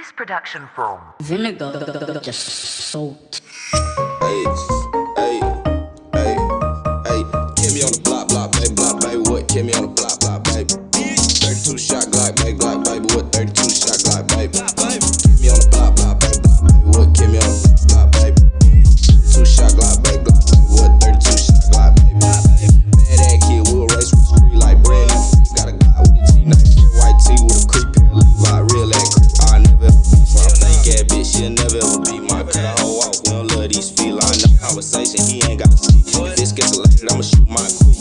This production from Vinegar just salt. Hey, hey, hey, hey. Get me on the block, block, baby, block, baby. What? Get me on the block, block, baby. Conversation, he ain't got speak. If this gets elected, I'ma shoot my quick.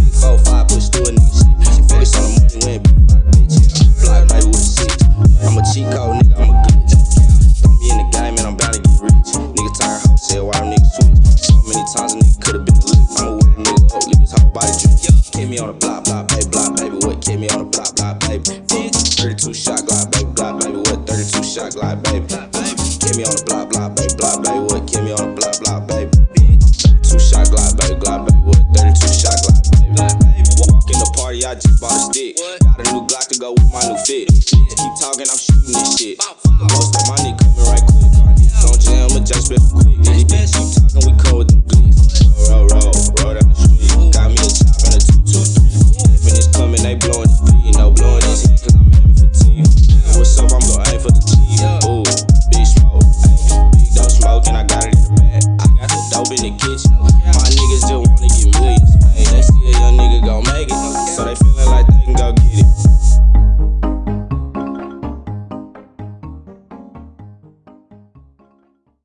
Big four five push through a nigga shit. She focus on the money when about a bitch. Fly baby with a six. I'm a cheat code nigga, I'm a glitch. Throw me in the game and I'm bound to get rich. Nigga turn hoe, said why them niggas switch. So many times a nigga could've been a lick. I'ma wet a nigga up, leave his whole body drip. Get me on the block, block, baby, block, baby. What? Get me on the block, block, baby. 32 shot Glock, baby, block, baby. What? 32 shot Glock, baby. Get me on the block, block, baby, block, baby. What? Get me on the block, block, baby. 32 shot Glock, baby, Glock, baby. What? 32 shot Glock, baby. Walk in the party, I just bought a stick. Got a new Glock to go with my new fit. Keep talking, I'm shooting this shit. Most of my niggas dope in the kitchen. My niggas just wanna get millions.